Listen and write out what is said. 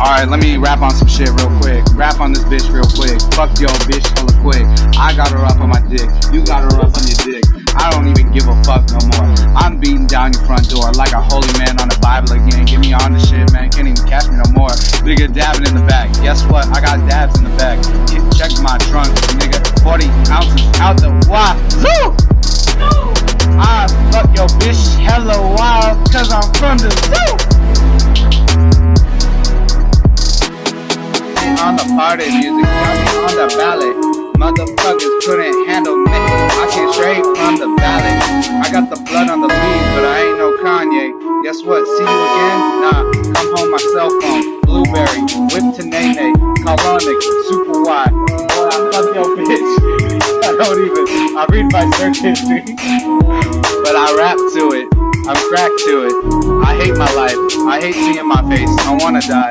Alright, let me rap on some shit real quick. Rap on this bitch real quick. Fuck yo, bitch, hella quick. I got her up on my dick. You got her up on your dick. I don't even give a fuck no more. I'm beating down your front door like a holy man on the Bible again. Get me on the shit, man. Can't even catch me no more. Nigga dabbing in the back. Guess what? I got dabs in the back. Check my trunk, nigga. 40 ounces out the wazoo! Cause I'm from the! On the party music, got me on the ballot. Motherfuckers couldn't handle me. I came straight from the valley. I got the blood on the leaves, but I ain't no Kanye. Guess what? See you again? Nah, come home my cell phone. Blueberry, whip to Nene, colonic, super wide. Boy, I fuck your bitch. I don't even. I read my search history, but I rap to it. I'm cracked to it. I hate my life. I hate seeing my face. I wanna die.